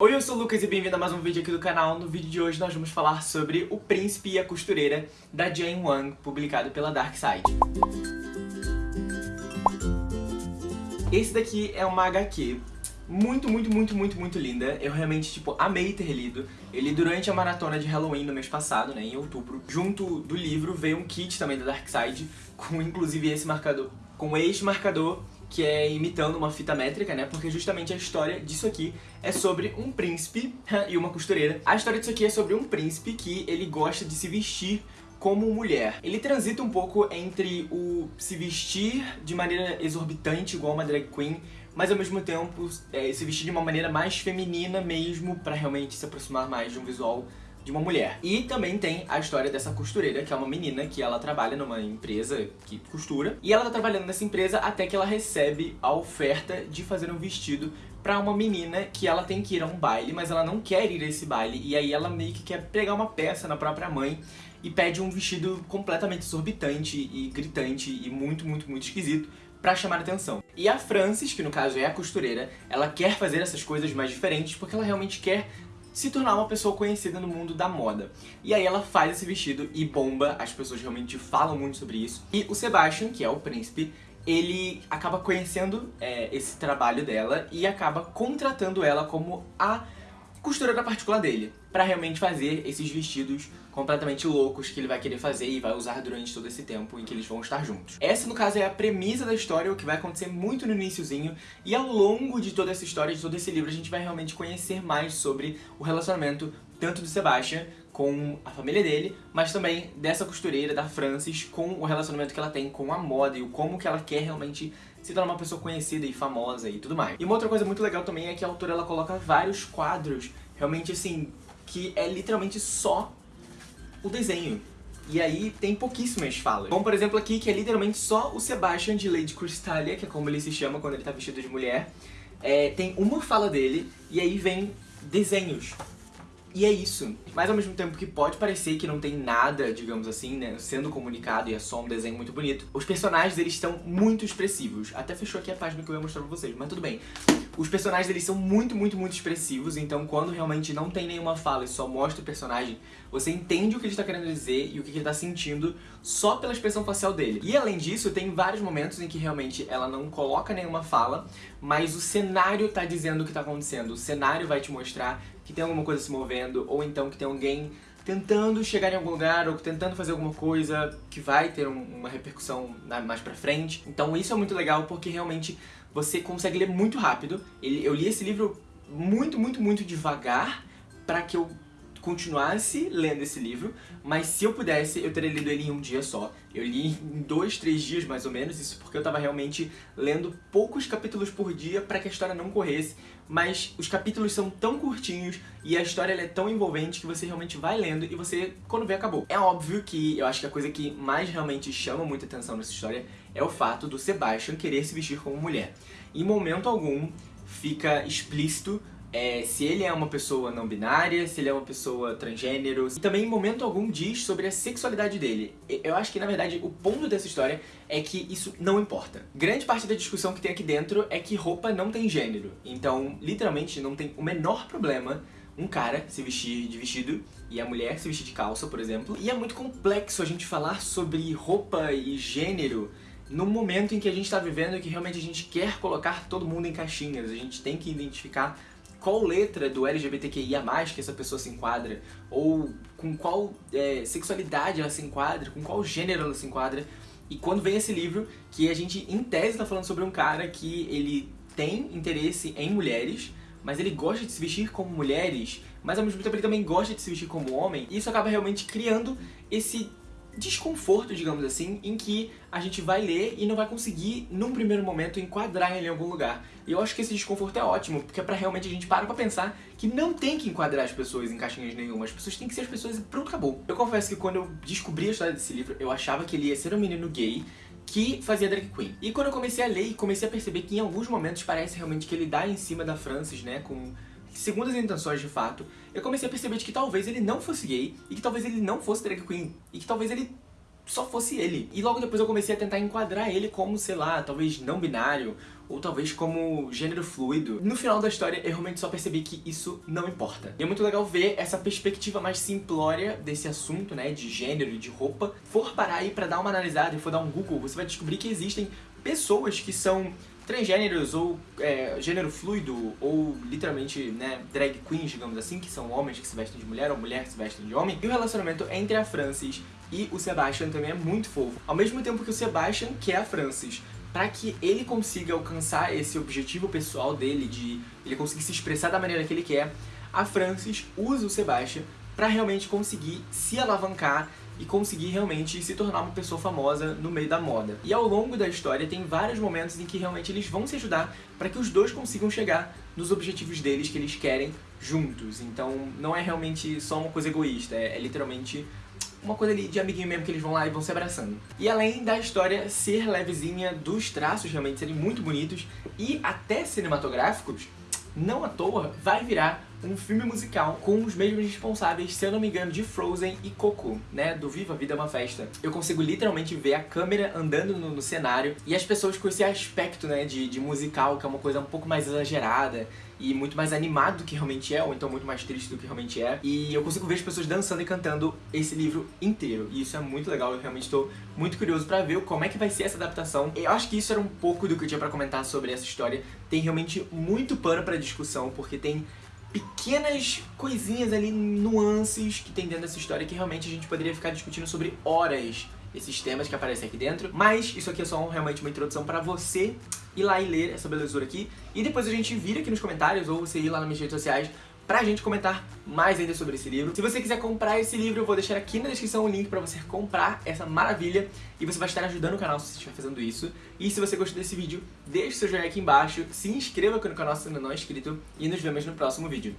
Oi, eu sou o Lucas e bem-vindo a mais um vídeo aqui do canal. No vídeo de hoje nós vamos falar sobre O Príncipe e a Costureira, da Jane Wang, publicado pela Dark Side. Esse daqui é uma HQ muito, muito, muito, muito, muito linda. Eu realmente, tipo, amei ter lido. Eu li durante a maratona de Halloween no mês passado, né, em outubro. Junto do livro veio um kit também da Dark Side, com inclusive esse marcador, com este marcador que é imitando uma fita métrica, né? Porque justamente a história disso aqui é sobre um príncipe e uma costureira. A história disso aqui é sobre um príncipe que ele gosta de se vestir como mulher. Ele transita um pouco entre o se vestir de maneira exorbitante, igual uma drag queen, mas ao mesmo tempo é, se vestir de uma maneira mais feminina mesmo, pra realmente se aproximar mais de um visual de uma mulher. E também tem a história dessa costureira, que é uma menina que ela trabalha numa empresa que costura. E ela tá trabalhando nessa empresa até que ela recebe a oferta de fazer um vestido pra uma menina que ela tem que ir a um baile, mas ela não quer ir a esse baile. E aí ela meio que quer pegar uma peça na própria mãe e pede um vestido completamente exorbitante e gritante e muito, muito, muito esquisito pra chamar atenção. E a Frances, que no caso é a costureira, ela quer fazer essas coisas mais diferentes porque ela realmente quer se tornar uma pessoa conhecida no mundo da moda. E aí ela faz esse vestido e bomba, as pessoas realmente falam muito sobre isso. E o Sebastian, que é o príncipe, ele acaba conhecendo é, esse trabalho dela e acaba contratando ela como a costureira particular dele, pra realmente fazer esses vestidos completamente loucos que ele vai querer fazer e vai usar durante todo esse tempo em que eles vão estar juntos. Essa, no caso, é a premissa da história, o que vai acontecer muito no iníciozinho, e ao longo de toda essa história, de todo esse livro, a gente vai realmente conhecer mais sobre o relacionamento tanto do Sebastian com a família dele, mas também dessa costureira, da Frances, com o relacionamento que ela tem com a moda e o como que ela quer realmente se tornar uma pessoa conhecida e famosa e tudo mais. E uma outra coisa muito legal também é que a autora ela coloca vários quadros, realmente assim, que é literalmente só o desenho. E aí tem pouquíssimas falas. Como por exemplo aqui, que é literalmente só o Sebastian de Lady Crystalia, que é como ele se chama quando ele tá vestido de mulher. É, tem uma fala dele, e aí vem desenhos. E é isso. Mas ao mesmo tempo que pode parecer que não tem nada, digamos assim, né, sendo comunicado e é só um desenho muito bonito, os personagens eles estão muito expressivos. Até fechou aqui a página que eu ia mostrar pra vocês, mas tudo bem. Os personagens eles são muito, muito, muito expressivos, então quando realmente não tem nenhuma fala e só mostra o personagem, você entende o que ele está querendo dizer e o que ele está sentindo só pela expressão facial dele. E além disso, tem vários momentos em que realmente ela não coloca nenhuma fala, mas o cenário está dizendo o que está acontecendo. O cenário vai te mostrar que tem alguma coisa se movendo, ou então que tem alguém tentando chegar em algum lugar ou tentando fazer alguma coisa que vai ter um, uma repercussão mais pra frente. Então isso é muito legal porque realmente você consegue ler muito rápido. Eu li esse livro muito, muito, muito devagar para que eu continuasse lendo esse livro, mas se eu pudesse, eu teria lido ele em um dia só. Eu li em dois, três dias mais ou menos, isso porque eu tava realmente lendo poucos capítulos por dia para que a história não corresse, mas os capítulos são tão curtinhos e a história é tão envolvente que você realmente vai lendo e você, quando vê, acabou. É óbvio que eu acho que a coisa que mais realmente chama muita atenção nessa história é o fato do Sebastian querer se vestir como mulher. Em momento algum fica explícito é, se ele é uma pessoa não binária, se ele é uma pessoa transgênero. E também em momento algum diz sobre a sexualidade dele. Eu acho que na verdade o ponto dessa história é que isso não importa. Grande parte da discussão que tem aqui dentro é que roupa não tem gênero. Então, literalmente, não tem o menor problema um cara se vestir de vestido e a mulher se vestir de calça, por exemplo. E é muito complexo a gente falar sobre roupa e gênero no momento em que a gente está vivendo e que realmente a gente quer colocar todo mundo em caixinhas. A gente tem que identificar qual letra do LGBTQIA+, que essa pessoa se enquadra, ou com qual é, sexualidade ela se enquadra, com qual gênero ela se enquadra. E quando vem esse livro, que a gente, em tese, está falando sobre um cara que ele tem interesse em mulheres, mas ele gosta de se vestir como mulheres, mas ao mesmo tempo ele também gosta de se vestir como homem, e isso acaba realmente criando esse desconforto, digamos assim, em que a gente vai ler e não vai conseguir, num primeiro momento, enquadrar ele em algum lugar. E eu acho que esse desconforto é ótimo, porque é pra realmente a gente parar pra pensar que não tem que enquadrar as pessoas em caixinhas nenhuma, as pessoas têm que ser as pessoas e pronto, acabou. Eu confesso que quando eu descobri a história desse livro, eu achava que ele ia ser um menino gay, que fazia drag queen. E quando eu comecei a ler e comecei a perceber que em alguns momentos parece realmente que ele dá em cima da Frances, né, com segundo as intenções de fato, eu comecei a perceber de que talvez ele não fosse gay, e que talvez ele não fosse drag queen, e que talvez ele só fosse ele. E logo depois eu comecei a tentar enquadrar ele como, sei lá, talvez não binário, ou talvez como gênero fluido. No final da história, eu realmente só percebi que isso não importa. E é muito legal ver essa perspectiva mais simplória desse assunto, né, de gênero e de roupa. For parar aí pra dar uma analisada e for dar um Google, você vai descobrir que existem pessoas que são transgêneros ou é, gênero fluido ou literalmente né, drag queens, digamos assim, que são homens que se vestem de mulher ou mulheres que se vestem de homem. E o relacionamento entre a Francis e o Sebastian também é muito fofo. Ao mesmo tempo que o Sebastian quer a Francis para que ele consiga alcançar esse objetivo pessoal dele, de ele conseguir se expressar da maneira que ele quer, a Francis usa o Sebastian para realmente conseguir se alavancar e conseguir realmente se tornar uma pessoa famosa no meio da moda. E ao longo da história tem vários momentos em que realmente eles vão se ajudar para que os dois consigam chegar nos objetivos deles que eles querem juntos. Então não é realmente só uma coisa egoísta, é, é literalmente uma coisa ali de amiguinho mesmo que eles vão lá e vão se abraçando. E além da história ser levezinha, dos traços realmente serem muito bonitos e até cinematográficos, não à toa vai virar um filme musical com os mesmos responsáveis, se eu não me engano, de Frozen e Coco, né, do Viva a Vida é uma Festa. Eu consigo literalmente ver a câmera andando no, no cenário e as pessoas com esse aspecto, né, de, de musical, que é uma coisa um pouco mais exagerada e muito mais animado do que realmente é, ou então muito mais triste do que realmente é. E eu consigo ver as pessoas dançando e cantando esse livro inteiro. E isso é muito legal, eu realmente estou muito curioso pra ver como é que vai ser essa adaptação. Eu acho que isso era um pouco do que eu tinha pra comentar sobre essa história. Tem realmente muito pano pra discussão, porque tem pequenas coisinhas ali, nuances que tem dentro dessa história que realmente a gente poderia ficar discutindo sobre horas esses temas que aparecem aqui dentro. Mas isso aqui é só realmente uma introdução pra você ir lá e ler essa belezura aqui. E depois a gente vira aqui nos comentários ou você ir lá nas minhas redes sociais pra gente comentar mais ainda sobre esse livro. Se você quiser comprar esse livro, eu vou deixar aqui na descrição o link pra você comprar essa maravilha e você vai estar ajudando o canal se você estiver fazendo isso. E se você gostou desse vídeo, deixe seu joinha aqui embaixo, se inscreva aqui no canal se ainda não é inscrito e nos vemos no próximo vídeo.